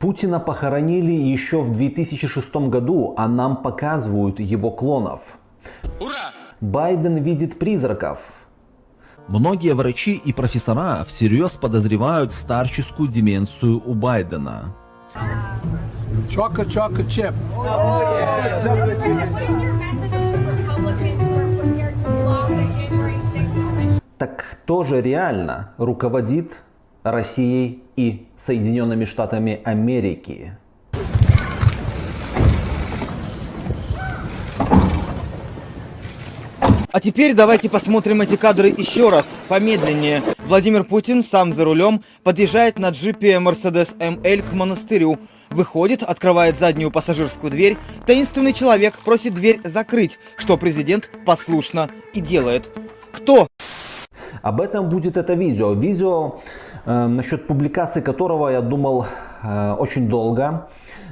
Путина похоронили еще в 2006 году, а нам показывают его клонов. Ура! Байден видит призраков. Многие врачи и профессора всерьез подозревают старческую деменцию у Байдена. Chocolate chip. Oh, так кто же реально руководит Россией и Соединенными Штатами Америки? А теперь давайте посмотрим эти кадры еще раз, помедленнее. Владимир Путин сам за рулем подъезжает на джипе Mercedes ML к монастырю. Выходит, открывает заднюю пассажирскую дверь. Таинственный человек просит дверь закрыть, что президент послушно и делает. Кто? Об этом будет это видео. Видео, насчет публикации которого я думал э, очень долго.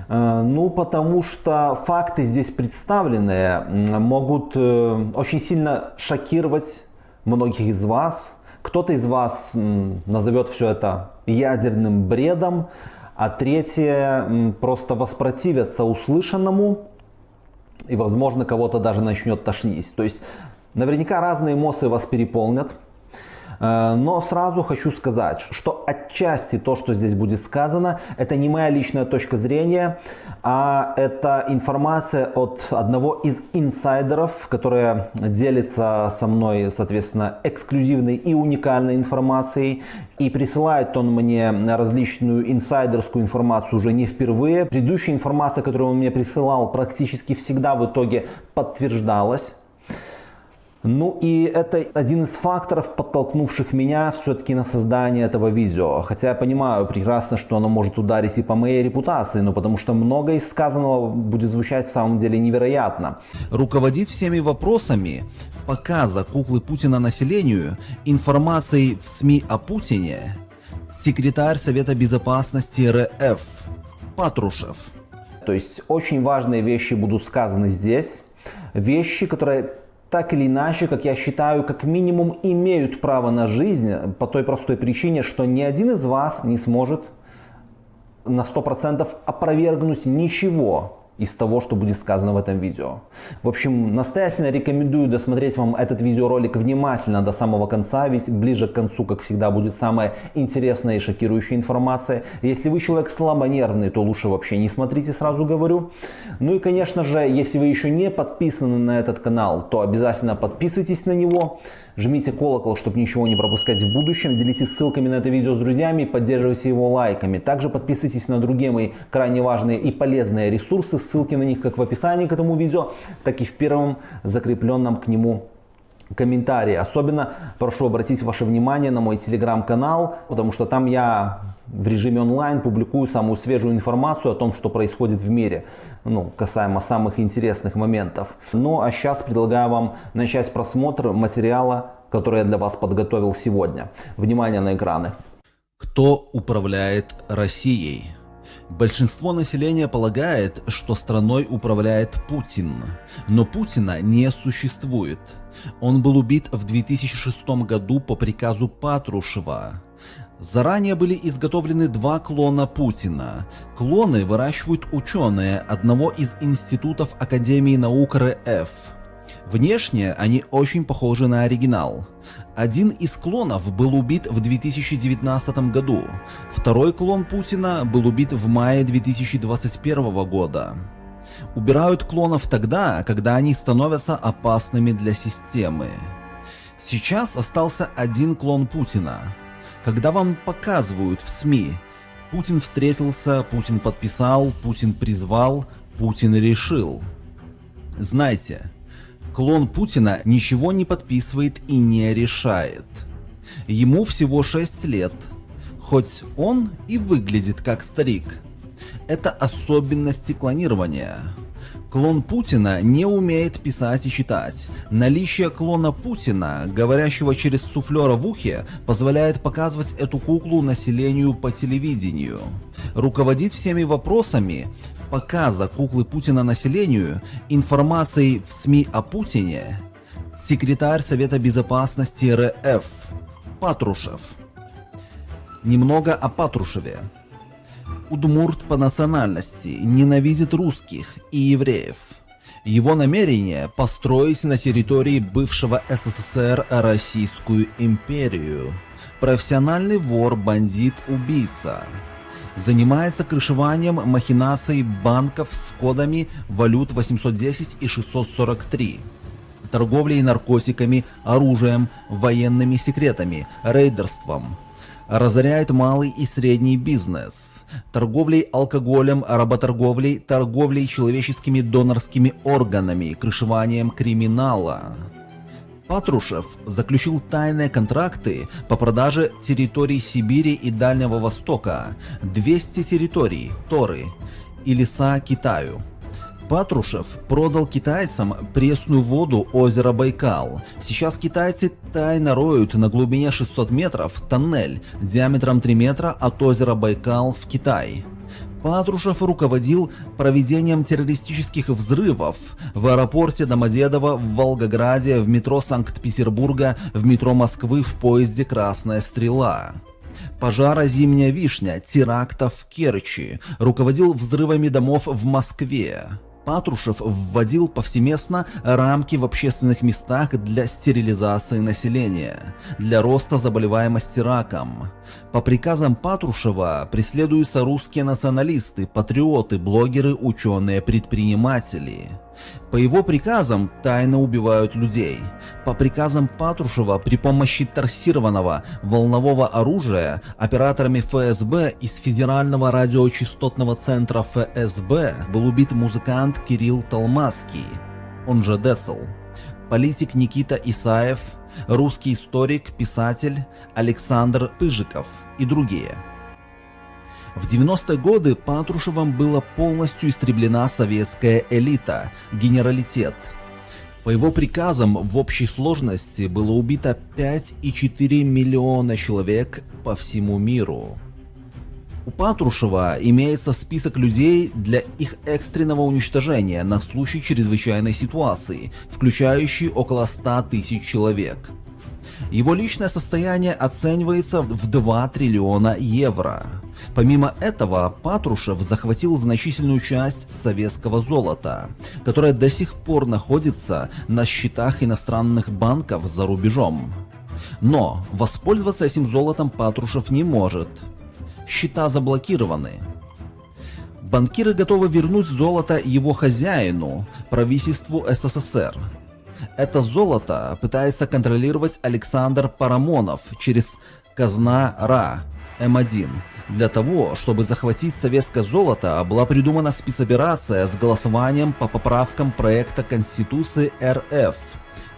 Э, ну, потому что факты здесь представленные могут э, очень сильно шокировать многих из вас. Кто-то из вас назовет все это ядерным бредом, а третье просто воспротивятся услышанному и, возможно, кого-то даже начнет тошнить. То есть, наверняка разные эмоции вас переполнят. Э, но сразу хочу сказать, что отчасти то, что здесь будет сказано, это не моя личная точка зрения, а это информация от одного из инсайдеров, который делится со мной, соответственно, эксклюзивной и уникальной информацией. И присылает он мне различную инсайдерскую информацию уже не впервые. Предыдущая информация, которую он мне присылал, практически всегда в итоге подтверждалась. Ну и это один из факторов, подтолкнувших меня все-таки на создание этого видео. Хотя я понимаю прекрасно, что оно может ударить и по моей репутации, но потому что многое из сказанного будет звучать в самом деле невероятно. Руководит всеми вопросами показа куклы Путина населению информацией в СМИ о Путине секретарь Совета Безопасности РФ Патрушев. То есть очень важные вещи будут сказаны здесь. Вещи, которые так или иначе, как я считаю, как минимум имеют право на жизнь по той простой причине, что ни один из вас не сможет на 100% опровергнуть ничего из того, что будет сказано в этом видео. В общем, настоятельно рекомендую досмотреть вам этот видеоролик внимательно до самого конца, ведь ближе к концу, как всегда, будет самая интересная и шокирующая информация. Если вы человек слабонервный, то лучше вообще не смотрите, сразу говорю. Ну и, конечно же, если вы еще не подписаны на этот канал, то обязательно подписывайтесь на него. Жмите колокол, чтобы ничего не пропускать в будущем. Делитесь ссылками на это видео с друзьями, поддерживайте его лайками. Также подписывайтесь на другие мои крайне важные и полезные ресурсы. Ссылки на них как в описании к этому видео, так и в первом закрепленном к нему комментарии. Особенно прошу обратить ваше внимание на мой телеграм-канал, потому что там я в режиме онлайн публикую самую свежую информацию о том, что происходит в мире, ну, касаемо самых интересных моментов. Ну а сейчас предлагаю вам начать просмотр материала, который я для вас подготовил сегодня. Внимание на экраны. Кто управляет Россией? Большинство населения полагает, что страной управляет Путин, но Путина не существует. Он был убит в 2006 году по приказу Патрушева. Заранее были изготовлены два клона Путина. Клоны выращивают ученые одного из институтов Академии наук РФ. Внешне они очень похожи на оригинал. Один из клонов был убит в 2019 году, второй клон Путина был убит в мае 2021 года. Убирают клонов тогда, когда они становятся опасными для системы. Сейчас остался один клон Путина. Когда вам показывают в СМИ, Путин встретился, Путин подписал, Путин призвал, Путин решил. Знайте, клон Путина ничего не подписывает и не решает. Ему всего 6 лет, хоть он и выглядит как старик. Это особенности клонирования. Клон Путина не умеет писать и читать. Наличие клона Путина, говорящего через суфлера в ухе, позволяет показывать эту куклу населению по телевидению. Руководит всеми вопросами показа куклы Путина населению, информацией в СМИ о Путине, секретарь Совета Безопасности РФ Патрушев. Немного о Патрушеве. Удмурт по национальности, ненавидит русских и евреев. Его намерение построить на территории бывшего СССР Российскую империю. Профессиональный вор, бандит, убийца. Занимается крышеванием махинаций банков с кодами валют 810 и 643 торговлей наркотиками, оружием, военными секретами, рейдерством. Разоряет малый и средний бизнес. Торговлей алкоголем, работорговлей, торговлей человеческими донорскими органами, крышеванием криминала. Патрушев заключил тайные контракты по продаже территорий Сибири и Дальнего Востока, 200 территорий, Торы и леса Китаю. Патрушев продал китайцам пресную воду озера Байкал. Сейчас китайцы тайно роют на глубине 600 метров тоннель диаметром 3 метра от озера Байкал в Китай. Патрушев руководил проведением террористических взрывов в аэропорте Домодедово, в Волгограде, в метро Санкт-Петербурга, в метро Москвы в поезде «Красная стрела» пожара «Зимняя вишня», теракта в Керчи, руководил взрывами домов в Москве. Патрушев вводил повсеместно рамки в общественных местах для стерилизации населения, для роста заболеваемости раком. По приказам Патрушева преследуются русские националисты, патриоты, блогеры, ученые, предприниматели. По его приказам тайно убивают людей. По приказам Патрушева при помощи торсированного волнового оружия операторами ФСБ из Федерального радиочастотного центра ФСБ был убит музыкант Кирилл Толмацкий, он же Десл, политик Никита Исаев, русский историк, писатель Александр Пыжиков и другие. В 90-е годы Патрушевым была полностью истреблена советская элита, генералитет. По его приказам в общей сложности было убито 5,4 миллиона человек по всему миру. У Патрушева имеется список людей для их экстренного уничтожения на случай чрезвычайной ситуации, включающий около 100 тысяч человек. Его личное состояние оценивается в 2 триллиона евро. Помимо этого, Патрушев захватил значительную часть советского золота, которое до сих пор находится на счетах иностранных банков за рубежом. Но воспользоваться этим золотом Патрушев не может. Счета заблокированы. Банкиры готовы вернуть золото его хозяину, правительству СССР. Это золото пытается контролировать Александр Парамонов через казна РА М1. Для того, чтобы захватить советское золото, была придумана спецоперация с голосованием по поправкам проекта Конституции РФ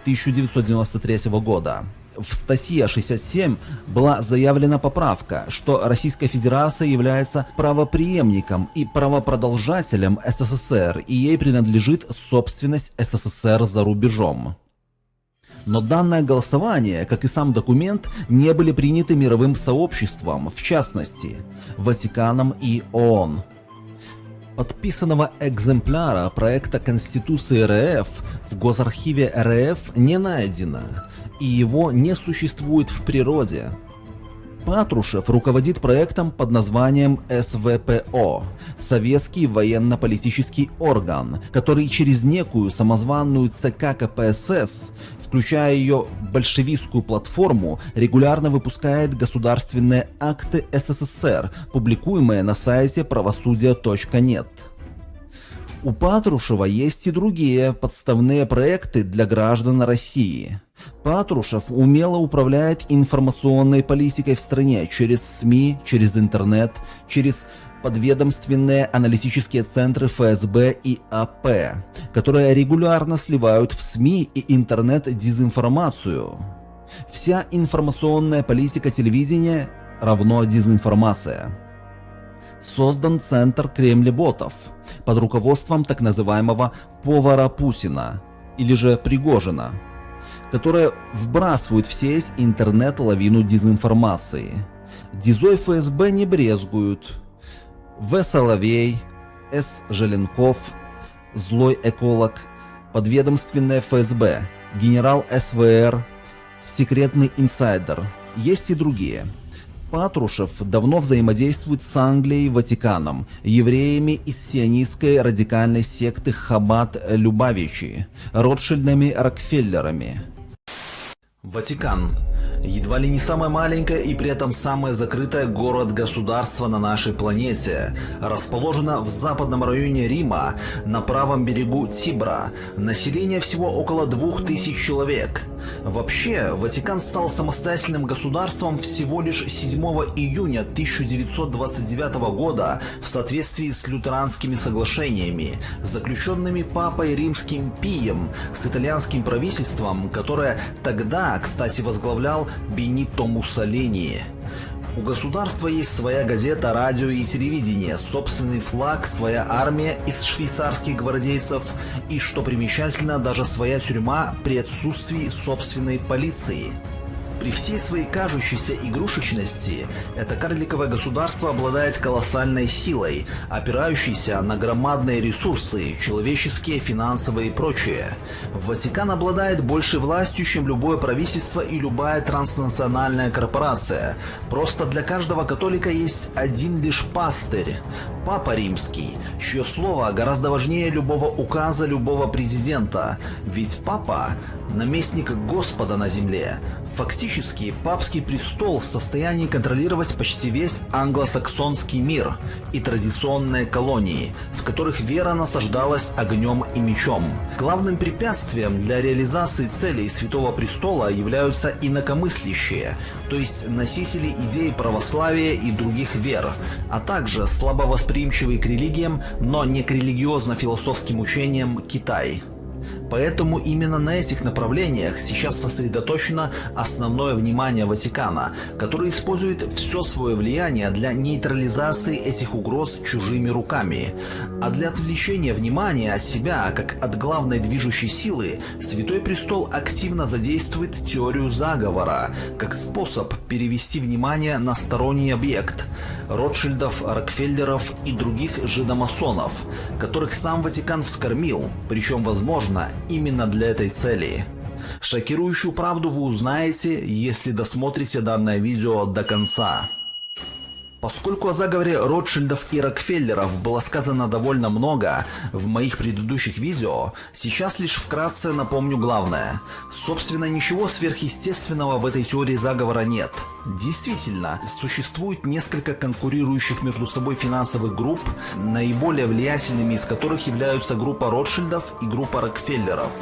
1993 года. В статье 67 была заявлена поправка, что Российская Федерация является правоприемником и правопродолжателем СССР и ей принадлежит собственность СССР за рубежом. Но данное голосование, как и сам документ, не были приняты мировым сообществом, в частности, Ватиканом и ООН. Подписанного экземпляра проекта Конституции РФ в Госархиве РФ не найдено, и его не существует в природе. Патрушев руководит проектом под названием СВПО – Советский военно-политический орган, который через некую самозванную ЦК КПСС, включая ее большевистскую платформу, регулярно выпускает государственные акты СССР, публикуемые на сайте правосудия.нет. У Патрушева есть и другие подставные проекты для граждан России. Патрушев умело управляет информационной политикой в стране через СМИ, через интернет, через подведомственные аналитические центры ФСБ и АП, которые регулярно сливают в СМИ и интернет дезинформацию. Вся информационная политика телевидения равно дезинформация. Создан центр кремлеботов под руководством так называемого повара Путина или же Пригожина – которые вбрасывают в сеть интернет-лавину дезинформации. Дизой ФСБ не брезгуют. В. Соловей, С. Желенков, злой эколог, подведомственная ФСБ, генерал СВР, секретный инсайдер. Есть и другие. Патрушев давно взаимодействует с Англией, Ватиканом, евреями из сионистской радикальной секты Хаббат Любавичи, Ротшильдами Рокфеллерами. Ватикан едва ли не самое маленькое и при этом самое закрытое город-государство на нашей планете. Расположено в западном районе Рима, на правом берегу Тибра. Население всего около 2000 человек. Вообще, Ватикан стал самостоятельным государством всего лишь 7 июня 1929 года в соответствии с лютеранскими соглашениями, заключенными Папой Римским Пием с итальянским правительством, которое тогда, кстати, возглавлял Бенито Муссолини. У государства есть своя газета, радио и телевидение, собственный флаг, своя армия из швейцарских гвардейцев и, что примечательно, даже своя тюрьма при отсутствии собственной полиции. При всей своей кажущейся игрушечности, это карликовое государство обладает колоссальной силой, опирающейся на громадные ресурсы, человеческие, финансовые и прочее. Ватикан обладает большей властью, чем любое правительство и любая транснациональная корпорация. Просто для каждого католика есть один лишь пастырь – Папа Римский, чье слово гораздо важнее любого указа любого президента. Ведь Папа – наместник Господа на земле, Фактически, папский престол в состоянии контролировать почти весь англосаксонский мир и традиционные колонии, в которых вера насаждалась огнем и мечом. Главным препятствием для реализации целей Святого Престола являются инакомыслящие, то есть носители идей православия и других вер, а также слабовосприимчивый к религиям, но не к религиозно-философским учениям Китай. Поэтому именно на этих направлениях сейчас сосредоточено основное внимание Ватикана, который использует все свое влияние для нейтрализации этих угроз чужими руками. А для отвлечения внимания от себя, как от главной движущей силы, Святой Престол активно задействует теорию заговора, как способ перевести внимание на сторонний объект – Ротшильдов, Рокфеллеров и других жидомасонов, которых сам Ватикан вскормил, причем, возможно, именно для этой цели. Шокирующую правду вы узнаете, если досмотрите данное видео до конца. Поскольку о заговоре Ротшильдов и Рокфеллеров было сказано довольно много в моих предыдущих видео, сейчас лишь вкратце напомню главное. Собственно, ничего сверхъестественного в этой теории заговора нет. Действительно, существует несколько конкурирующих между собой финансовых групп, наиболее влиятельными из которых являются группа Ротшильдов и группа Рокфеллеров.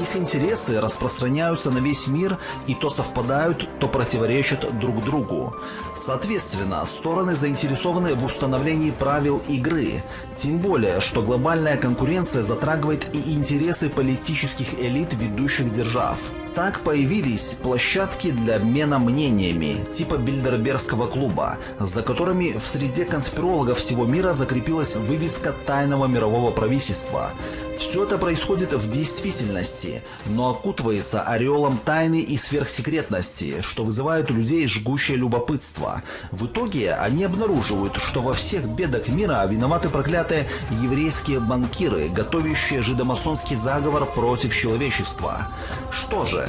Их интересы распространяются на весь мир и то совпадают, то противоречат друг другу. Соответственно, стороны заинтересованы в установлении правил игры, тем более, что глобальная конкуренция затрагивает и интересы политических элит ведущих держав. Так появились площадки для обмена мнениями, типа Бильдербергского клуба, за которыми в среде конспирологов всего мира закрепилась вывеска тайного мирового правительства. Все это происходит в действительности, но окутывается ореолом тайны и сверхсекретности, что вызывает у людей жгущее любопытство. В итоге они обнаруживают, что во всех бедах мира виноваты проклятые еврейские банкиры, готовящие жидомасонский заговор против человечества. Что же,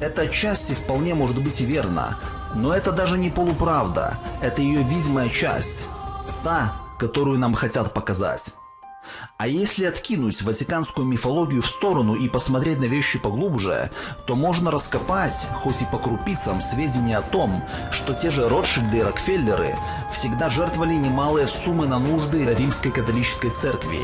это отчасти вполне может быть и верно, но это даже не полуправда, это ее видимая часть, та, которую нам хотят показать. А если откинуть ватиканскую мифологию в сторону и посмотреть на вещи поглубже, то можно раскопать, хоть и по крупицам, сведения о том, что те же Ротшильды и Рокфеллеры всегда жертвовали немалые суммы на нужды римской католической церкви.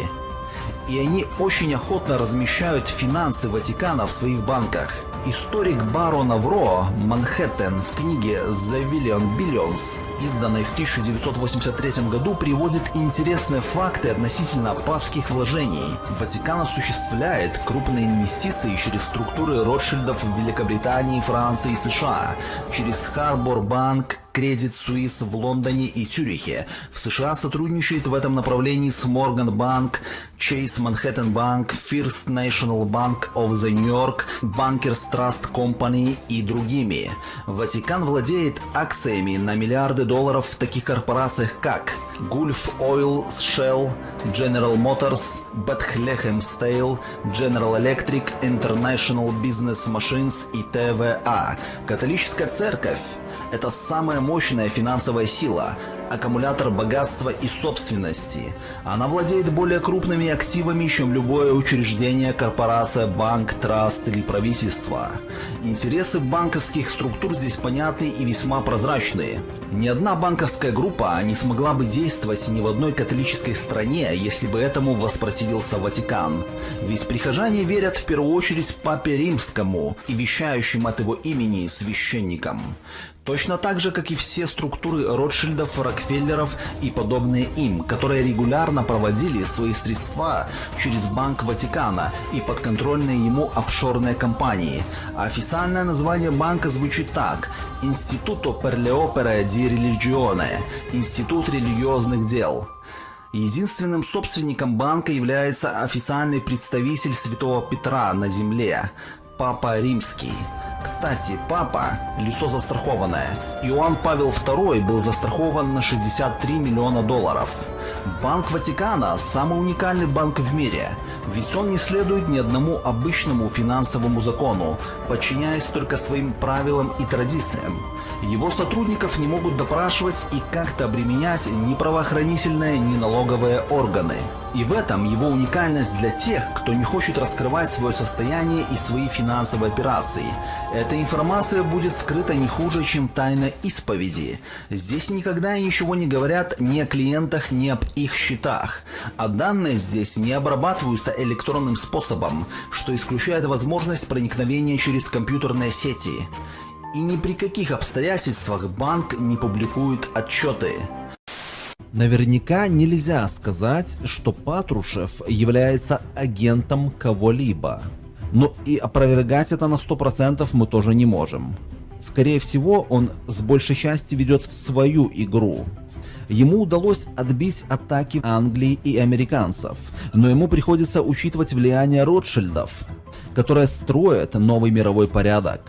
И они очень охотно размещают финансы Ватикана в своих банках – Историк Барона Вро Манхэттен в книге The Billion Billions, изданной в 1983 году, приводит интересные факты относительно папских вложений. Ватикан осуществляет крупные инвестиции через структуры Ротшильдов в Великобритании, Франции и США, через Харбор Банк, Credit Suisse в Лондоне и Цюрихе. В США сотрудничает в этом направлении с Morgan Bank, Chase Manhattan Bank, First National Bank of the New York, Bankers Trust Company и другими. Ватикан владеет акциями на миллиарды долларов в таких корпорациях как Gulf Oil, Shell, General Motors, Bethlehem Steel, General Electric, International Business Machines и ТВА. Католическая церковь Это самая мощная финансовая сила, аккумулятор богатства и собственности. Она владеет более крупными активами, чем любое учреждение, корпорация, банк, траст или правительство. Интересы банковских структур здесь понятны и весьма прозрачные. Ни одна банковская группа не смогла бы действовать ни в одной католической стране, если бы этому воспротивился Ватикан. Ведь прихожане верят в первую очередь Папе Римскому и вещающим от его имени священникам. Точно так же, как и все структуры Ротшильдов, Рокфеллеров и подобные им, которые регулярно проводили свои средства через Банк Ватикана и подконтрольные ему офшорные компании. Официальное название банка звучит так – le opere di religione – Институт религиозных дел. Единственным собственником банка является официальный представитель Святого Петра на земле – Папа Римский. Кстати, папа – лицо застрахованное. Иоанн Павел II был застрахован на 63 миллиона долларов. Банк Ватикана – самый уникальный банк в мире, ведь он не следует ни одному обычному финансовому закону, подчиняясь только своим правилам и традициям. Его сотрудников не могут допрашивать и как-то обременять ни правоохранительные, ни налоговые органы. И в этом его уникальность для тех, кто не хочет раскрывать свое состояние и свои финансовые операции. Эта информация будет скрыта не хуже, чем тайна исповеди. Здесь никогда ничего не говорят ни о клиентах, ни об их счетах. А данные здесь не обрабатываются электронным способом, что исключает возможность проникновения через компьютерные сети. И ни при каких обстоятельствах банк не публикует отчеты. Наверняка нельзя сказать, что Патрушев является агентом кого-либо. Но и опровергать это на 100% мы тоже не можем. Скорее всего, он с большей части ведет в свою игру. Ему удалось отбить атаки Англии и американцев, но ему приходится учитывать влияние Ротшильдов, которые строят новый мировой порядок.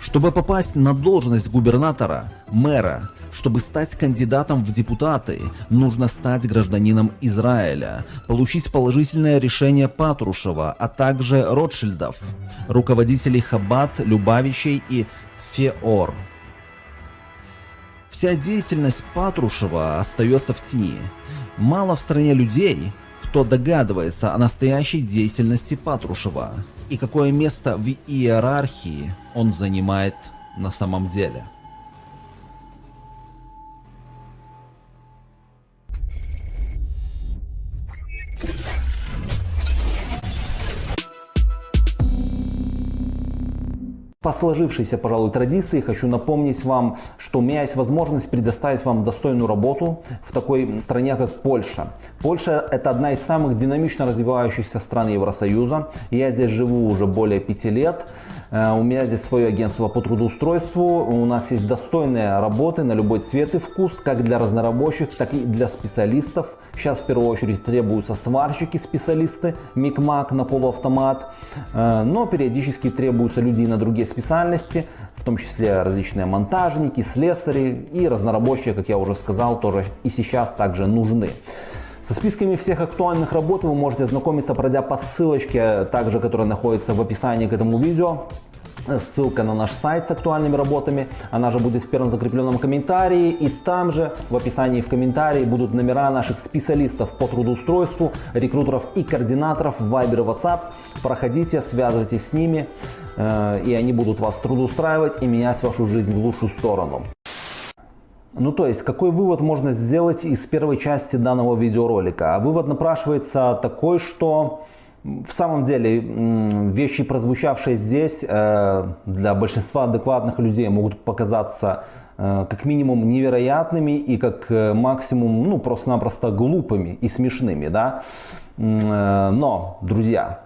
Чтобы попасть на должность губернатора, мэра, чтобы стать кандидатом в депутаты, нужно стать гражданином Израиля, получить положительное решение Патрушева, а также Ротшильдов, руководителей Хаббат, Любавичей и Феор. Вся деятельность Патрушева остается в тени. Мало в стране людей, кто догадывается о настоящей деятельности Патрушева и какое место в иерархии он занимает на самом деле. По сложившейся, пожалуй, традиции хочу напомнить вам, что у меня есть возможность предоставить вам достойную работу в такой стране, как Польша. Польша – это одна из самых динамично развивающихся стран Евросоюза. Я здесь живу уже более пяти лет. Э, у меня здесь свое агентство по трудоустройству. У нас есть достойные работы на любой цвет и вкус, как для разнорабочих, так и для специалистов. Сейчас в первую очередь требуются сварщики, специалисты, микмак на полуавтомат. Э, но периодически требуются люди на другие специальности, в том числе различные монтажники, слесари и разнорабочие, как я уже сказал, тоже и сейчас также нужны. Со списками всех актуальных работ вы можете ознакомиться, пройдя по ссылочке, также которая находится в описании к этому видео. Ссылка на наш сайт с актуальными работами, она же будет в первом закрепленном комментарии. И там же в описании в комментарии будут номера наших специалистов по трудоустройству, рекрутеров и координаторов в Viber и WhatsApp. Проходите, связывайтесь с ними, э, и они будут вас трудоустраивать и менять вашу жизнь в лучшую сторону. Ну то есть, какой вывод можно сделать из первой части данного видеоролика? А вывод напрашивается такой, что в самом деле вещи, прозвучавшие здесь, э, для большинства адекватных людей могут показаться э, как минимум невероятными и как э, максимум ну просто-напросто глупыми и смешными. Да? Но, друзья,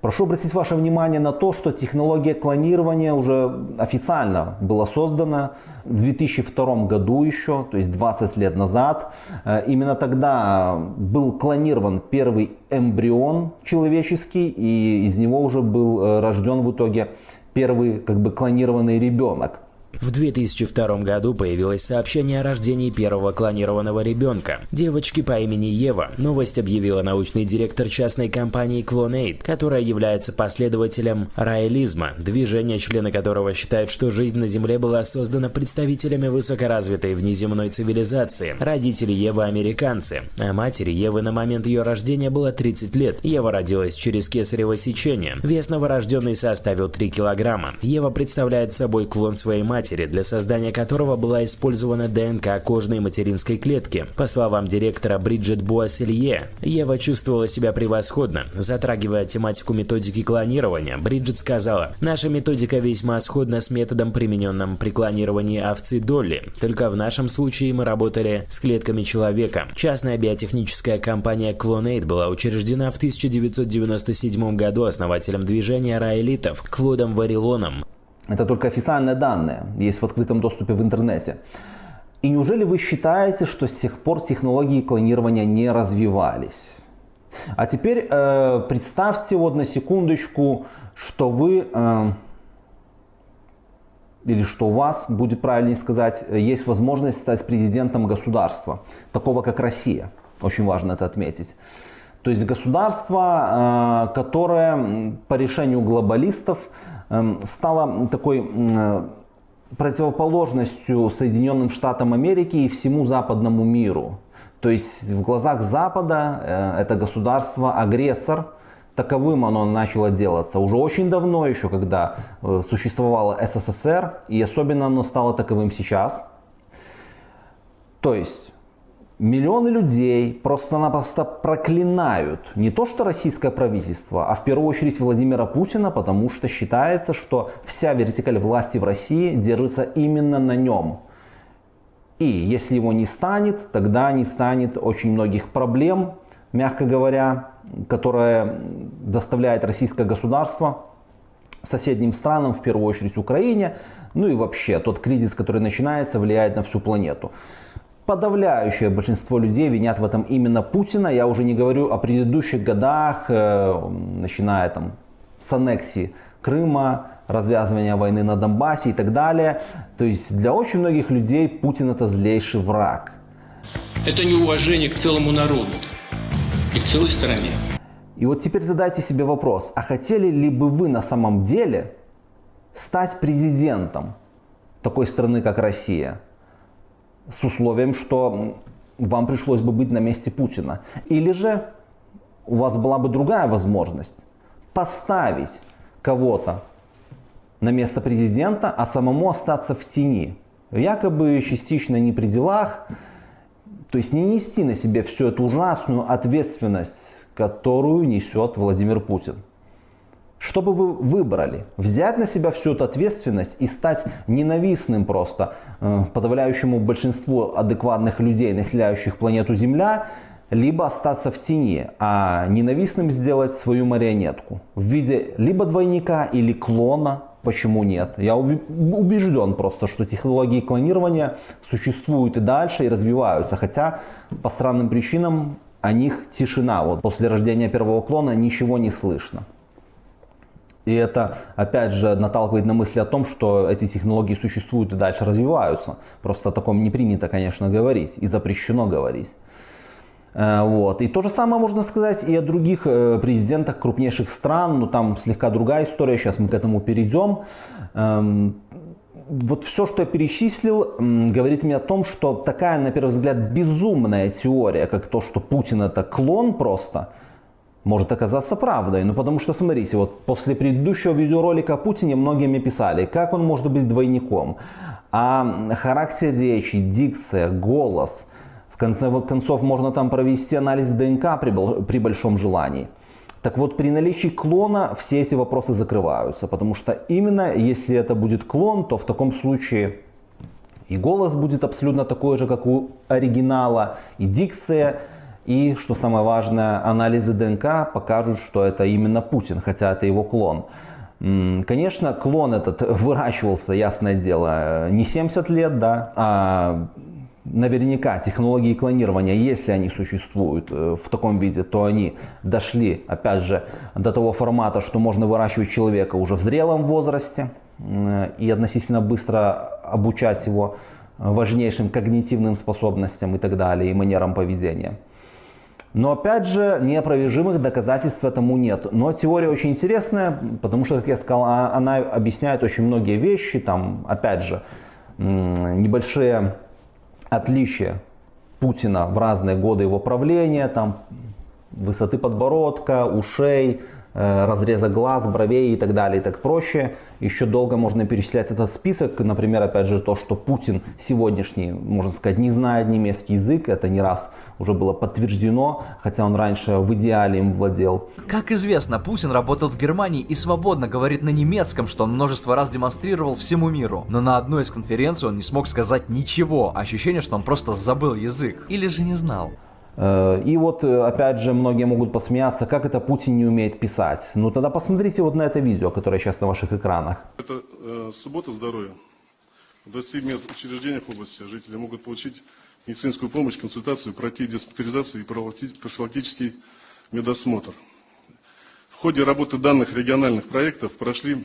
Прошу обратить ваше внимание на то, что технология клонирования уже официально была создана в 2002 году еще, то есть 20 лет назад. Э, именно тогда был клонирован первый эмбрион человеческий, и из него уже был э, рожден в итоге первый как бы клонированный ребенок. В 2002 году появилось сообщение о рождении первого клонированного ребенка, девочки по имени Ева. Новость объявила научный директор частной компании Clonate, которая является последователем раэлизма, движения, члены которого считают, что жизнь на Земле была создана представителями высокоразвитой внеземной цивилизации. Родители Евы американцы, а матери Евы на момент ее рождения было 30 лет. Ева родилась через кесарево сечение. Вес новорожденной составил 3 килограмма. Ева представляет собой клон своей матери, матери, для создания которого была использована ДНК кожной материнской клетки. По словам директора Бриджит Буасселье, Ева чувствовала себя превосходно. Затрагивая тематику методики клонирования, Бриджит сказала, «Наша методика весьма сходна с методом, примененным при клонировании овцы Долли, только в нашем случае мы работали с клетками человека». Частная биотехническая компания Clonate была учреждена в 1997 году основателем движения раэлитов Клодом Варилоном. Это только официальные данные, есть в открытом доступе в интернете. И неужели вы считаете, что с тех пор технологии клонирования не развивались? А теперь э, представьте вот на секундочку, что вы, э, или что у вас, будет правильнее сказать, есть возможность стать президентом государства, такого как Россия. Очень важно это отметить. То есть государство, э, которое по решению глобалистов стала такой э, противоположностью Соединенным Штатам Америки и всему западному миру. То есть в глазах Запада э, это государство агрессор, таковым оно начало делаться уже очень давно, еще когда э, существовало СССР, и особенно оно стало таковым сейчас. То есть Миллионы людей просто-напросто проклинают не то что российское правительство, а в первую очередь Владимира Путина, потому что считается, что вся вертикаль власти в России держится именно на нем. И если его не станет, тогда не станет очень многих проблем, мягко говоря, которые доставляет российское государство соседним странам, в первую очередь Украине, ну и вообще тот кризис, который начинается, влияет на всю планету подавляющее большинство людей винят в этом именно Путина. Я уже не говорю о предыдущих годах, э, начиная там с аннексии Крыма, развязывания войны на Донбассе и так далее. То есть для очень многих людей Путин это злейший враг. Это неуважение к целому народу и к целой стране. И вот теперь задайте себе вопрос, а хотели ли бы вы на самом деле стать президентом такой страны, как Россия? С условием, что вам пришлось бы быть на месте Путина. Или же у вас была бы другая возможность поставить кого-то на место президента, а самому остаться в тени. Якобы частично не при делах, то есть не нести на себе всю эту ужасную ответственность, которую несет Владимир Путин. Что бы вы выбрали? Взять на себя всю эту ответственность и стать ненавистным просто э, подавляющему большинству адекватных людей, населяющих планету Земля, либо остаться в тени, а ненавистным сделать свою марионетку в виде либо двойника или клона, почему нет. Я убежден просто, что технологии клонирования существуют и дальше, и развиваются, хотя по странным причинам о них тишина. Вот после рождения первого клона ничего не слышно. И это, опять же, наталкивает на мысли о том, что эти технологии существуют и дальше развиваются. Просто о таком не принято, конечно, говорить и запрещено говорить. Э, вот. И то же самое можно сказать и о других э, президентах крупнейших стран, но там слегка другая история, сейчас мы к этому перейдем. Эм, вот все, что я перечислил, говорит мне о том, что такая, на первый взгляд, безумная теория, как то, что Путин это клон просто – может оказаться правдой. Ну потому что, смотрите, вот после предыдущего видеоролика о Путине многие мне писали, как он может быть двойником. А характер речи, дикция, голос, в конце концов можно там провести анализ ДНК при, при большом желании. Так вот, при наличии клона все эти вопросы закрываются, потому что именно если это будет клон, то в таком случае и голос будет абсолютно такой же, как у оригинала, и дикция, и, что самое важное, анализы ДНК покажут, что это именно Путин, хотя это его клон. Конечно, клон этот выращивался, ясное дело, не 70 лет, да, а наверняка технологии клонирования, если они существуют э, в таком виде, то они дошли, опять же, до того формата, что можно выращивать человека уже в зрелом возрасте и относительно быстро обучать его важнейшим когнитивным способностям и так далее, и манерам поведения. Но опять же, неопровержимых доказательств этому нет. Но теория очень интересная, потому что, как я сказал, а, она объясняет очень многие вещи. Там, опять же, небольшие отличия Путина в разные годы его правления, там, высоты подбородка, ушей, разреза глаз, бровей и так далее и так проще. Еще долго можно перечислять этот список. Например, опять же, то, что Путин сегодняшний, можно сказать, не знает немецкий язык. Это не раз уже было подтверждено, хотя он раньше в идеале им владел. Как известно, Путин работал в Германии и свободно говорит на немецком, что он множество раз демонстрировал всему миру. Но на одной из конференций он не смог сказать ничего. Ощущение, что он просто забыл язык. Или же не знал. Э, и вот, э, опять же, многие могут посмеяться, как это Путин не умеет писать. Ну тогда посмотрите вот на это видео, которое сейчас на ваших экранах. Это э, суббота здоровья. В 27 медучреждениях области жители могут получить медицинскую помощь, консультацию, пройти диспансеризацию и профилактический медосмотр. В ходе работы данных региональных проектов прошли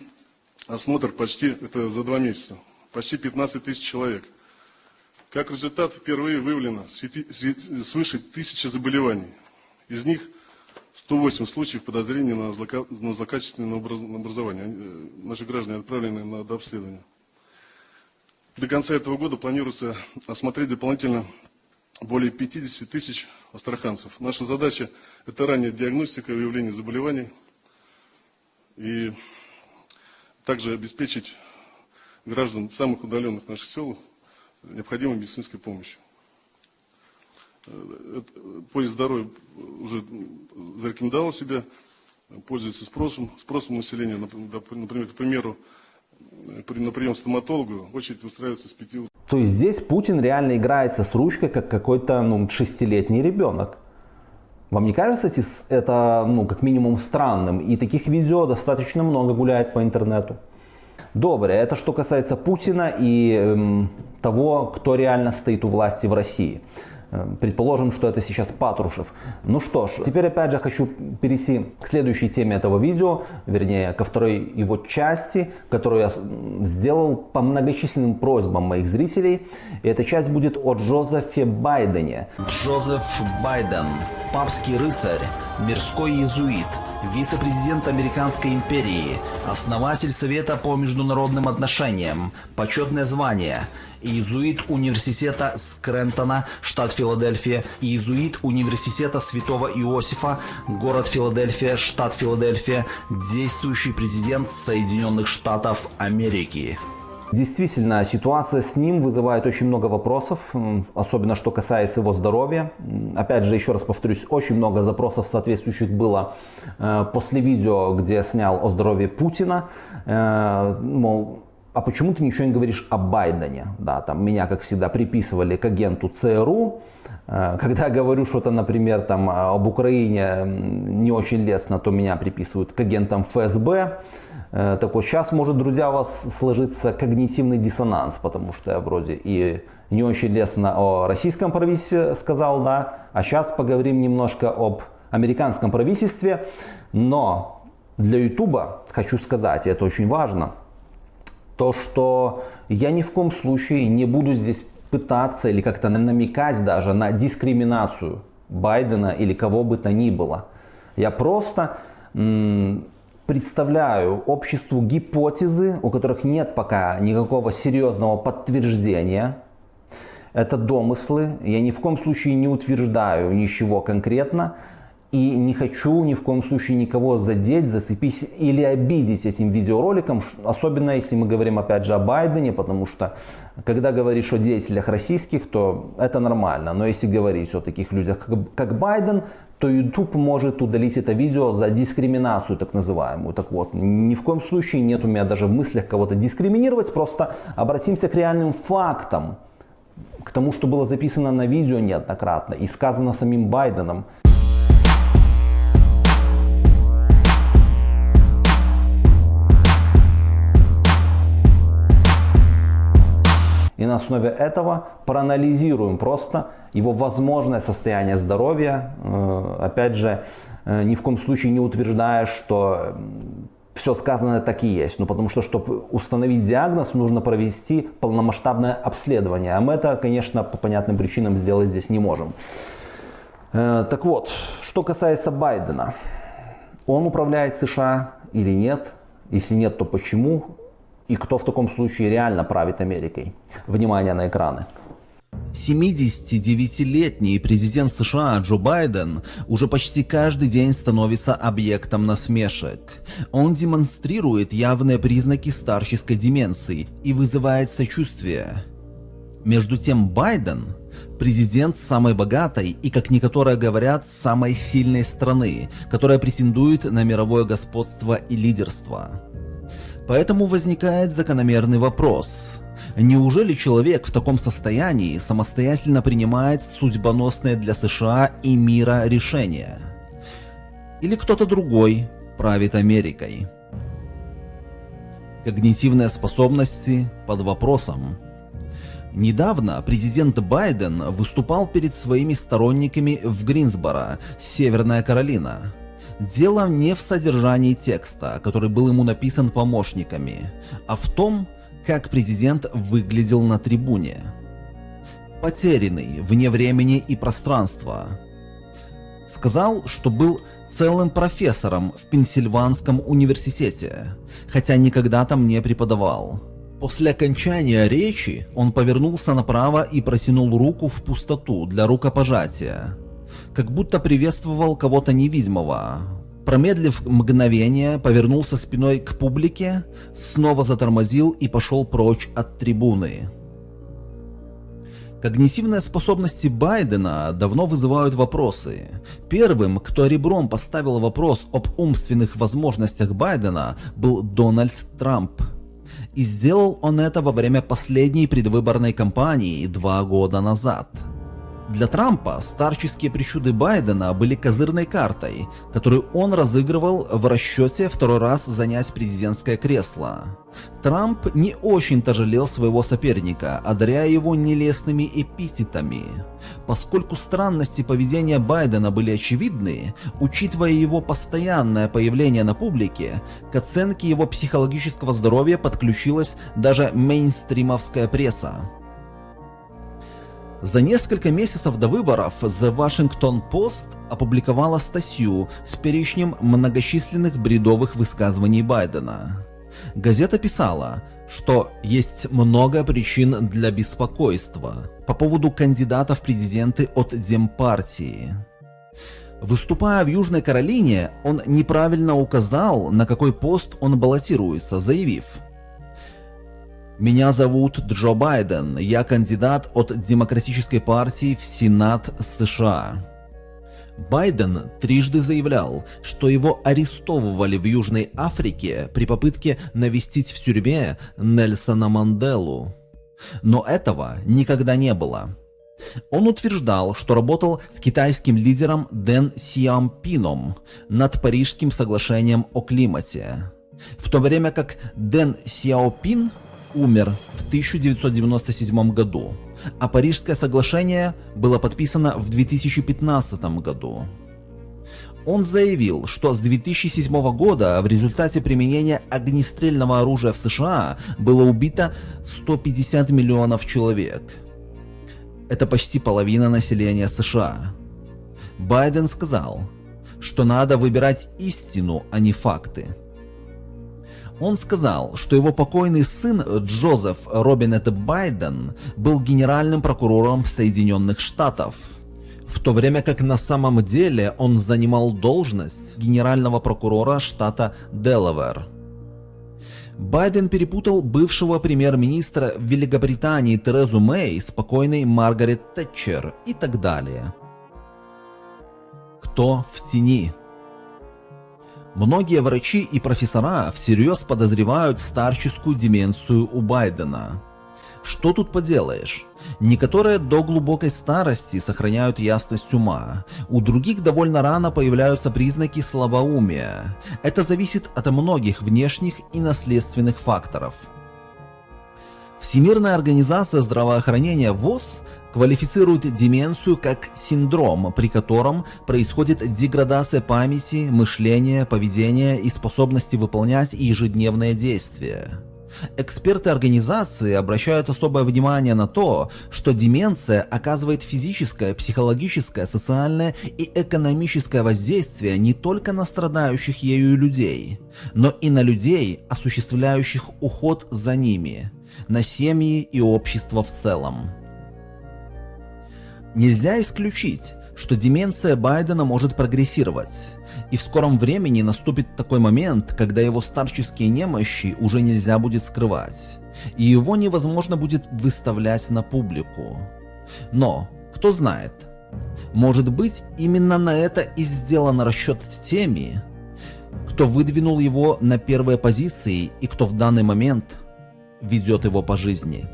осмотр почти, это за два месяца, почти 15 тысяч человек. Как результат, впервые выявлено свыше тысячи заболеваний. Из них 108 случаев подозрения на, злока... на злокачественное образование. Э, наши граждане отправлены на обследование. До конца этого года планируется осмотреть дополнительно более 50 тысяч астраханцев. Наша задача – это ранняя диагностика и выявление заболеваний и также обеспечить граждан самых удаленных наших сел необходимой медицинской помощью. Э, поезд здоровья уже зарекомендовал себя, пользуется спросом, спросом населения. Например, к примеру, на прием стоматологу очередь выстраивается с пяти. То есть здесь Путин реально играется с ручкой, как какой-то ну, шестилетний ребенок. Вам не кажется это ну, как минимум странным? И таких видео достаточно много гуляет по интернету. Добре, это что касается Путина и эм, того, кто реально стоит у власти в России. Эм, предположим, что это сейчас Патрушев. Ну что ж, теперь опять же хочу перейти к следующей теме этого видео, вернее, ко второй его части, которую я сделал по многочисленным просьбам моих зрителей. И эта часть будет о Джозефе Байдене. Джозеф Байден, папский рыцарь, мирской иезуит – вице-президент Американской империи, основатель Совета по международным отношениям, почетное звание, иезуит университета Скрентона, штат Филадельфия, иезуит университета Святого Иосифа, город Филадельфия, штат Филадельфия, действующий президент Соединенных Штатов Америки. Действительно, ситуация с ним вызывает очень много вопросов, особенно что касается его здоровья. Опять же, еще раз повторюсь, очень много запросов соответствующих было э, после видео, где я снял о здоровье Путина. Э, мол, а почему ты ничего не говоришь о Байдене? Да, там меня, как всегда, приписывали к агенту ЦРУ. Э, когда говорю что-то, например, там, об Украине не очень лестно, то меня приписывают к агентам ФСБ. Э, так вот, сейчас может, друзья, у вас сложиться когнитивный диссонанс, потому что я вроде и не очень лестно о российском правительстве сказал, да, а сейчас поговорим немножко об американском правительстве, но для Ютуба хочу сказать, и это очень важно, то, что я ни в коем случае не буду здесь пытаться или как-то намекать даже на дискриминацию Байдена или кого бы то ни было. Я просто представляю обществу гипотезы, у которых нет пока никакого серьезного подтверждения. Это домыслы. Я ни в коем случае не утверждаю ничего конкретно. И не хочу ни в коем случае никого задеть, зацепить или обидеть этим видеороликом, особенно если мы говорим опять же о Байдене, потому что когда говоришь о деятелях российских, то это нормально. Но если говорить о таких людях, как Байден, то YouTube может удалить это видео за дискриминацию так называемую. Так вот, ни в коем случае нет у меня даже в мыслях кого-то дискриминировать, просто обратимся к реальным фактам, к тому, что было записано на видео неоднократно и сказано самим Байденом. И на основе этого проанализируем просто его возможное состояние здоровья. Э, опять же, э, ни в коем случае не утверждая, что все сказанное так и есть. Ну, потому что, чтобы установить диагноз, нужно провести полномасштабное обследование. А мы это, конечно, по понятным причинам сделать здесь не можем. Э, так вот, что касается Байдена. Он управляет США или нет? Если нет, то почему? И кто в таком случае реально правит Америкой? Внимание на экраны. 79-летний президент США Джо Байден уже почти каждый день становится объектом насмешек. Он демонстрирует явные признаки старческой деменции и вызывает сочувствие. Между тем Байден – президент самой богатой и, как некоторые говорят, самой сильной страны, которая претендует на мировое господство и лидерство. Поэтому возникает закономерный вопрос – Неужели человек в таком состоянии самостоятельно принимает судьбоносные для США и мира решения? Или кто-то другой правит Америкой? Когнитивные способности под вопросом. Недавно президент Байден выступал перед своими сторонниками в Гринсборо, Северная Каролина. Дело не в содержании текста, который был ему написан помощниками, а в том, как президент выглядел на трибуне. Потерянный, вне времени и пространства. Сказал, что был целым профессором в Пенсильванском университете, хотя никогда там не преподавал. После окончания речи он повернулся направо и протянул руку в пустоту для рукопожатия, как будто приветствовал кого-то невидимого, Промедлив мгновение, повернулся спиной к публике, снова затормозил и пошел прочь от трибуны. Когнитивные способности Байдена давно вызывают вопросы. Первым, кто ребром поставил вопрос об умственных возможностях Байдена, был Дональд Трамп. И сделал он это во время последней предвыборной кампании два года назад. Для Трампа старческие причуды Байдена были козырной картой, которую он разыгрывал в расчете второй раз занять президентское кресло. Трамп не очень-то жалел своего соперника, одаряя его нелестными эпитетами. Поскольку странности поведения Байдена были очевидны, учитывая его постоянное появление на публике, к оценке его психологического здоровья подключилась даже мейнстримовская пресса. За несколько месяцев до выборов The Washington Post опубликовала статью с перечнем многочисленных бредовых высказываний Байдена. Газета писала, что есть много причин для беспокойства по поводу кандидата в президенты от Демпартии. Выступая в Южной Каролине, он неправильно указал, на какой пост он баллотируется, заявив – меня зовут Джо Байден, я кандидат от Демократической партии в Сенат США. Байден трижды заявлял, что его арестовывали в Южной Африке при попытке навестить в тюрьме Нельсона Манделу. Но этого никогда не было. Он утверждал, что работал с китайским лидером Дэн Сиампином над Парижским соглашением о климате. В то время как Дэн Сяопин умер в 1997 году, а Парижское соглашение было подписано в 2015 году. Он заявил, что с 2007 года в результате применения огнестрельного оружия в США было убито 150 миллионов человек. Это почти половина населения США. Байден сказал, что надо выбирать истину, а не факты. Он сказал, что его покойный сын Джозеф Робинет Байден был генеральным прокурором Соединенных Штатов, в то время как на самом деле он занимал должность генерального прокурора штата Делавэр. Байден перепутал бывшего премьер-министра Великобритании Терезу Мэй с покойной Маргарет Тэтчер и так далее. Кто в тени? Многие врачи и профессора всерьез подозревают старческую деменцию у Байдена. Что тут поделаешь? Некоторые до глубокой старости сохраняют ясность ума, у других довольно рано появляются признаки слабоумия. Это зависит от многих внешних и наследственных факторов. Всемирная организация здравоохранения ВОЗ квалифицирует деменцию как синдром, при котором происходит деградация памяти, мышления, поведения и способности выполнять ежедневные действия. Эксперты организации обращают особое внимание на то, что деменция оказывает физическое, психологическое, социальное и экономическое воздействие не только на страдающих ею людей, но и на людей, осуществляющих уход за ними, на семьи и общество в целом. Нельзя исключить, что деменция Байдена может прогрессировать, и в скором времени наступит такой момент, когда его старческие немощи уже нельзя будет скрывать, и его невозможно будет выставлять на публику. Но, кто знает, может быть именно на это и сделан расчет теми, кто выдвинул его на первые позиции и кто в данный момент ведет его по жизни.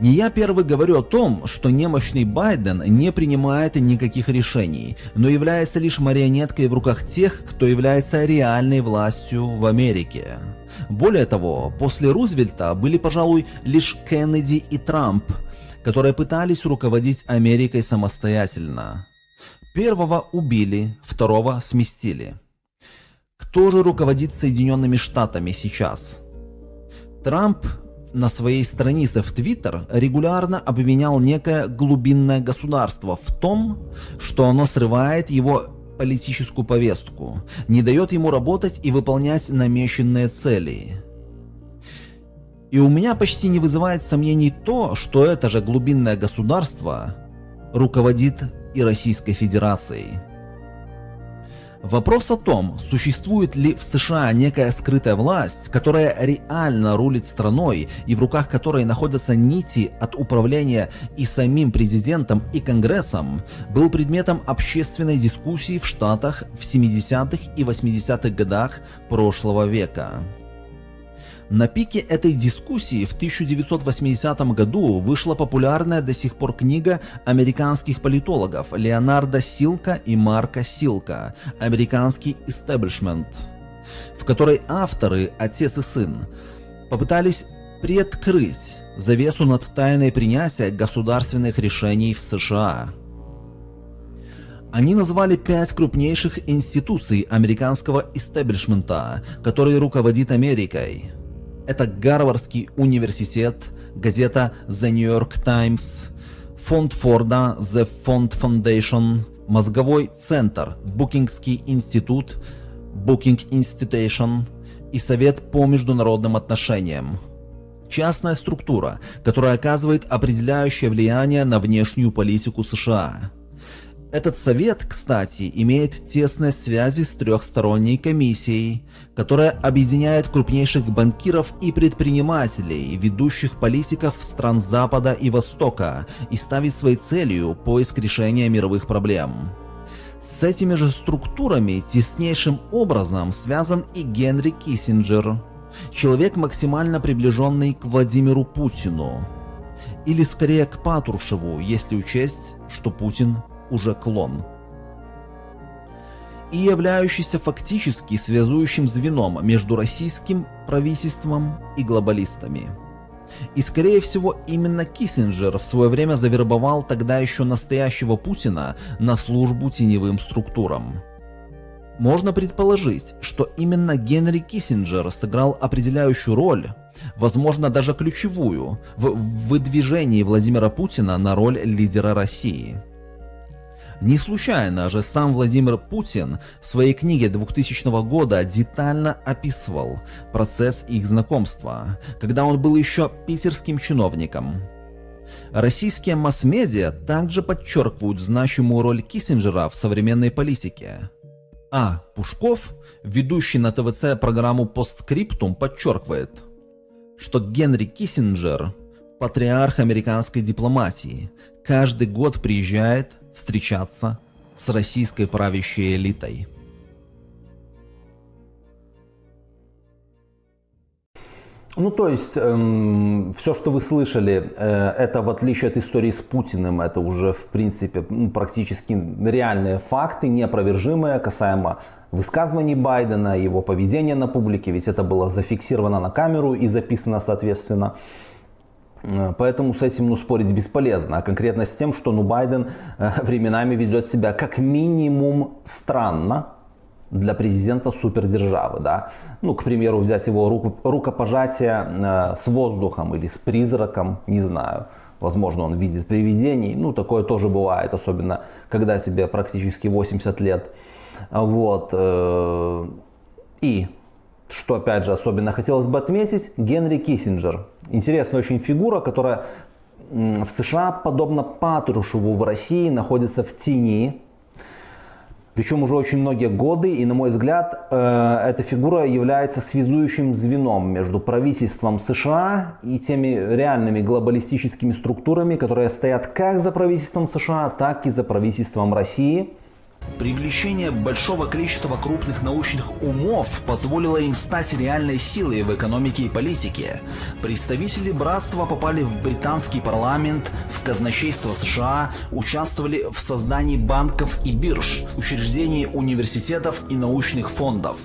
Не я первый говорю о том, что немощный Байден не принимает никаких решений, но является лишь марионеткой в руках тех, кто является реальной властью в Америке. Более того, после Рузвельта были, пожалуй, лишь Кеннеди и Трамп, которые пытались руководить Америкой самостоятельно. Первого убили, второго сместили. Кто же руководит Соединенными Штатами сейчас? Трамп на своей странице в Твиттер регулярно обвинял некое глубинное государство в том, что оно срывает его политическую повестку, не дает ему работать и выполнять намеченные цели. И у меня почти не вызывает сомнений то, что это же глубинное государство руководит и Российской Федерацией. Вопрос о том, существует ли в США некая скрытая власть, которая реально рулит страной и в руках которой находятся нити от управления и самим президентом и Конгрессом, был предметом общественной дискуссии в Штатах в 70-х и 80-х годах прошлого века. На пике этой дискуссии в 1980 году вышла популярная до сих пор книга американских политологов Леонарда Силка и Марка Силка «Американский истеблишмент», в которой авторы, отец и сын, попытались приоткрыть завесу над тайной принятия государственных решений в США. Они назвали пять крупнейших институций американского истеблишмента, который руководит Америкой – это Гарвардский университет, газета The New York Times, фонд Форда The Ford Foundation, мозговой центр, Букингский институт, Booking Institution и Совет по международным отношениям. Частная структура, которая оказывает определяющее влияние на внешнюю политику США. Этот совет, кстати, имеет тесные связи с трехсторонней комиссией, которая объединяет крупнейших банкиров и предпринимателей, ведущих политиков стран Запада и Востока и ставит своей целью поиск решения мировых проблем. С этими же структурами теснейшим образом связан и Генри Киссинджер, человек максимально приближенный к Владимиру Путину. Или скорее к Патрушеву, если учесть, что Путин уже клон. И являющийся фактически связующим звеном между российским правительством и глобалистами. И скорее всего именно Киссинджер в свое время завербовал тогда еще настоящего Путина на службу теневым структурам. Можно предположить, что именно Генри Киссинджер сыграл определяющую роль, возможно даже ключевую, в выдвижении Владимира Путина на роль лидера России. Не случайно же сам Владимир Путин в своей книге 2000 года детально описывал процесс их знакомства, когда он был еще питерским чиновником. Российские масс-медиа также подчеркивают значимую роль Киссинджера в современной политике. А. Пушков, ведущий на ТВЦ программу «Постскриптум», подчеркивает, что Генри Киссинджер – патриарх американской дипломатии, каждый год приезжает встречаться с российской правящей элитой. Ну, то есть, эм, все, что вы слышали, э, это в отличие от истории с Путиным, это уже, в принципе, ну, практически реальные факты, неопровержимые, касаемо высказываний Байдена, его поведения на публике, ведь это было зафиксировано на камеру и записано соответственно. Э, поэтому с этим ну, спорить бесполезно. А конкретно с тем, что ну, Байден э, временами ведет себя как минимум странно для президента супердержавы. Да? Ну, к примеру, взять его руку, рукопожатие э, с воздухом или с призраком, не знаю. Возможно, он видит привидений. Ну, такое тоже бывает, особенно когда тебе практически 80 лет. Вот. И что, опять же, особенно хотелось бы отметить, Генри Киссинджер. Интересная очень фигура, которая в США, подобно Патрушеву в России, находится в тени. Причем уже очень многие годы, и на мой взгляд, э, эта фигура является связующим звеном между правительством США и теми реальными глобалистическими структурами, которые стоят как за правительством США, так и за правительством России – Привлечение большого количества крупных научных умов позволило им стать реальной силой в экономике и политике. Представители братства попали в британский парламент, в казначейство США, участвовали в создании банков и бирж, учреждении университетов и научных фондов.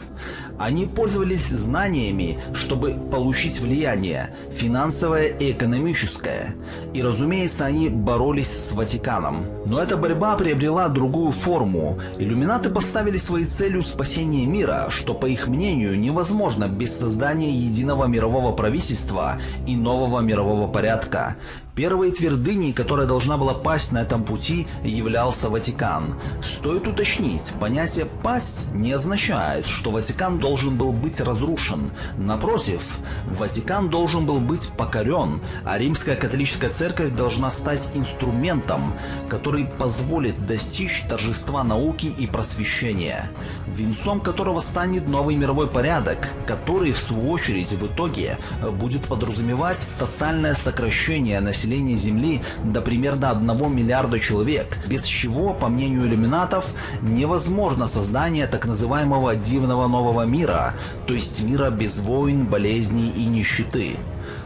Они пользовались знаниями, чтобы получить влияние, финансовое и экономическое. И разумеется, они боролись с Ватиканом. Но эта борьба приобрела другую форму. Иллюминаты поставили своей целью спасение мира, что по их мнению невозможно без создания единого мирового правительства и нового мирового порядка. Первой твердыней, которая должна была пасть на этом пути, являлся Ватикан. Стоит уточнить, понятие «пасть» не означает, что Ватикан должен был быть разрушен. Напротив, Ватикан должен был быть покорен, а Римская католическая церковь должна стать инструментом, который позволит достичь торжества науки и просвещения, венцом которого станет новый мировой порядок, который в свою очередь в итоге будет подразумевать тотальное сокращение населения населения Земли до примерно 1 миллиарда человек, без чего, по мнению иллюминатов, невозможно создание так называемого дивного нового мира, то есть мира без войн, болезней и нищеты.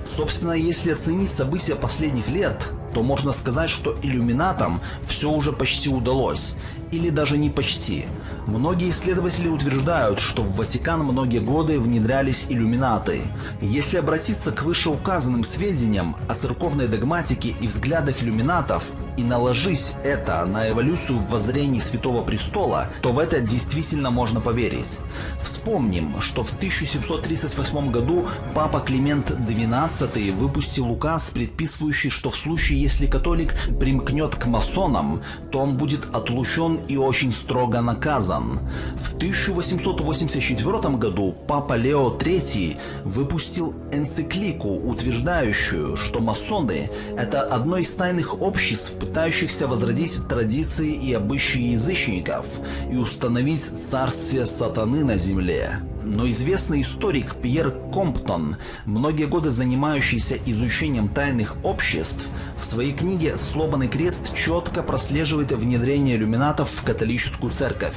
Собственно, если оценить события последних лет, то можно сказать, что иллюминатам все уже почти удалось. Или даже не почти. Многие исследователи утверждают, что в Ватикан многие годы внедрялись иллюминаты. Если обратиться к вышеуказанным сведениям о церковной догматике и взглядах иллюминатов, и наложись это на эволюцию воззрений Святого Престола, то в это действительно можно поверить. Вспомним, что в 1738 году Папа Климент XII выпустил указ, предписывающий, что в случае, если католик примкнет к масонам, то он будет отлучен и очень строго наказан. В 1884 году Папа Лео III выпустил энциклику, утверждающую, что масоны – это одно из тайных обществ, пытающихся возродить традиции и обычаи язычников и установить царствие сатаны на земле. Но известный историк Пьер Комптон, многие годы занимающийся изучением тайных обществ, в своей книге «Сломанный крест» четко прослеживает внедрение иллюминатов в католическую церковь.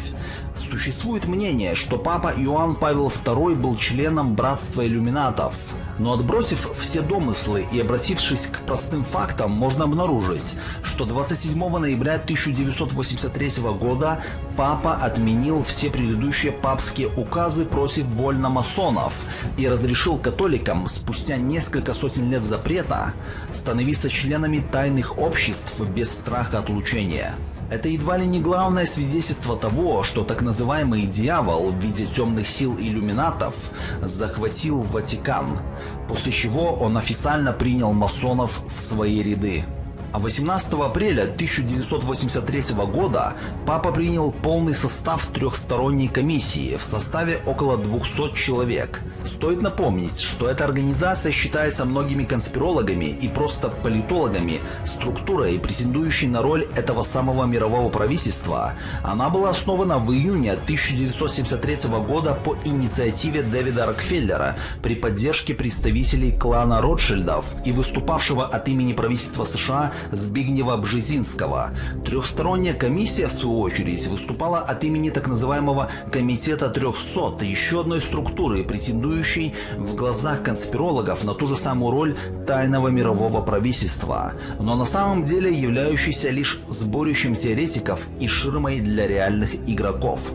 Существует мнение, что папа Иоанн Павел II был членом братства иллюминатов – но отбросив все домыслы и обратившись к простым фактам, можно обнаружить, что 27 ноября 1983 года папа отменил все предыдущие папские указы против вольномасонов и разрешил католикам спустя несколько сотен лет запрета становиться членами тайных обществ без страха отлучения. Это едва ли не главное свидетельство того, что так называемый дьявол в виде темных сил иллюминатов захватил Ватикан, после чего он официально принял масонов в свои ряды. А 18 апреля 1983 года папа принял полный состав трехсторонней комиссии в составе около 200 человек. Стоит напомнить, что эта организация считается многими конспирологами и просто политологами структурой, претендующей на роль этого самого мирового правительства. Она была основана в июне 1973 года по инициативе Дэвида Рокфеллера при поддержке представителей клана Ротшильдов и выступавшего от имени правительства США Збигнева Бжезинского. Трехсторонняя комиссия, в свою очередь, выступала от имени так называемого Комитета 300, еще одной структуры, претендующей в глазах конспирологов на ту же самую роль тайного мирового правительства, но на самом деле являющейся лишь сборищем теоретиков и ширмой для реальных игроков.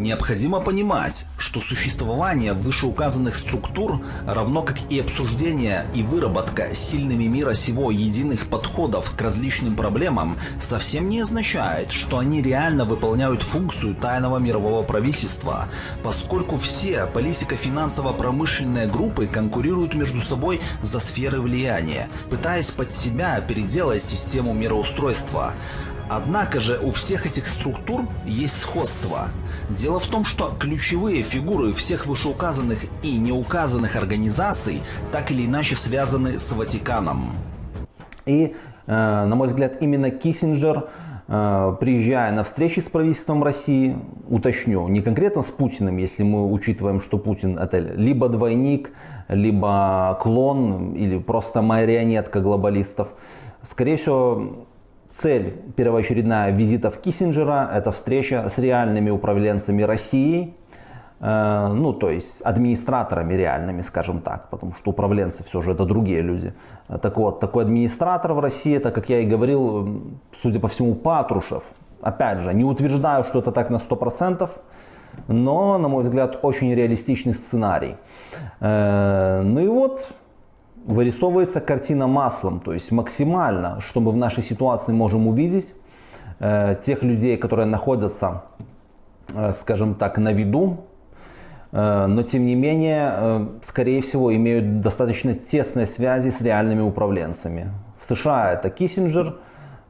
Необходимо понимать, что существование вышеуказанных структур, равно как и обсуждение и выработка сильными мира сего единых подходов к различным проблемам, совсем не означает, что они реально выполняют функцию тайного мирового правительства, поскольку все политико-финансово-промышленные группы конкурируют между собой за сферы влияния, пытаясь под себя переделать систему мироустройства. Однако же у всех этих структур есть сходство. Дело в том, что ключевые фигуры всех вышеуказанных и неуказанных организаций так или иначе связаны с Ватиканом. И, э, на мой взгляд, именно Киссинджер, э, приезжая на встречи с правительством России, уточню, не конкретно с Путиным, если мы учитываем, что Путин это либо двойник, либо клон, или просто марионетка глобалистов, скорее всего, Цель первоочередная визитов Киссинджера – это встреча с реальными управленцами России, э, ну, то есть администраторами реальными, скажем так, потому что управленцы все же это другие люди. Так вот, такой администратор в России, это, как я и говорил, судя по всему, Патрушев. Опять же, не утверждаю, что это так на 100%, но, на мой взгляд, очень реалистичный сценарий. Э, ну и вот, вырисовывается картина маслом, то есть максимально, что мы в нашей ситуации можем увидеть, э, тех людей, которые находятся, э, скажем так, на виду, э, но тем не менее, э, скорее всего, имеют достаточно тесные связи с реальными управленцами. В США это Киссинджер,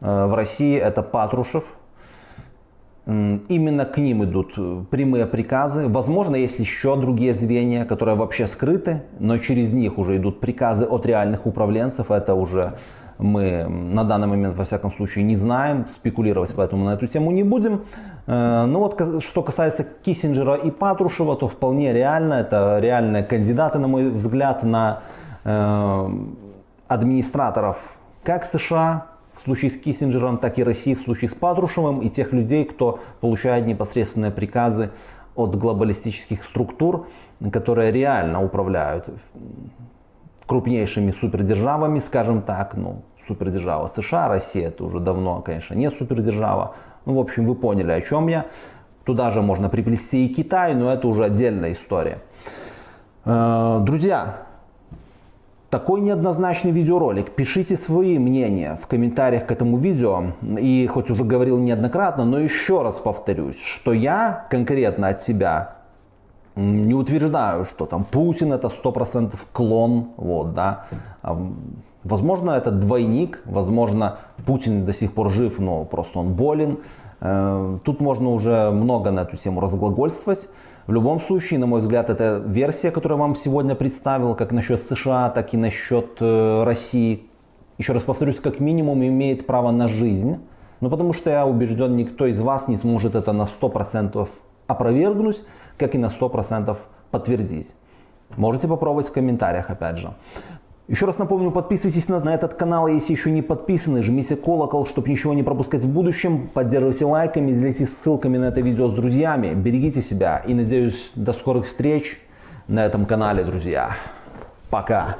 э, в России это Патрушев – Именно к ним идут э, прямые приказы. Возможно, есть еще другие звенья, которые вообще скрыты, но через них уже идут приказы от реальных управленцев. Это уже мы на данный момент, во всяком случае, не знаем. Спекулировать поэтому на эту тему не будем. Э, но вот что касается Киссинджера и Патрушева, то вполне реально. Это реальные кандидаты, на мой взгляд, на э, администраторов как США, в случае с Киссинджером, так и России в случае с Патрушевым и тех людей, кто получает непосредственные приказы от глобалистических структур, которые реально управляют крупнейшими супердержавами, скажем так, ну, супердержава США, Россия, это уже давно, конечно, не супердержава. Ну, в общем, вы поняли, о чем я. Туда же можно приплести и Китай, но это уже отдельная история. Э, друзья, такой неоднозначный видеоролик. Пишите свои мнения в комментариях к этому видео. И хоть уже говорил неоднократно, но еще раз повторюсь, что я конкретно от себя не утверждаю, что там Путин это 100% клон. Вот, да. Возможно, это двойник, возможно, Путин до сих пор жив, но просто он болен. Э, тут можно уже много на эту тему разглагольствовать. В любом случае, на мой взгляд, эта версия, которую я вам сегодня представил, как насчет США, так и насчет э, России, еще раз повторюсь, как минимум имеет право на жизнь. Ну, потому что я убежден, никто из вас не сможет это на 100% опровергнуть, как и на 100% подтвердить. Можете попробовать в комментариях, опять же. Еще раз напомню, подписывайтесь на, на этот канал, если еще не подписаны, жмите колокол, чтобы ничего не пропускать в будущем, поддерживайте лайками, делитесь ссылками на это видео с друзьями, берегите себя и надеюсь до скорых встреч на этом канале, друзья. Пока!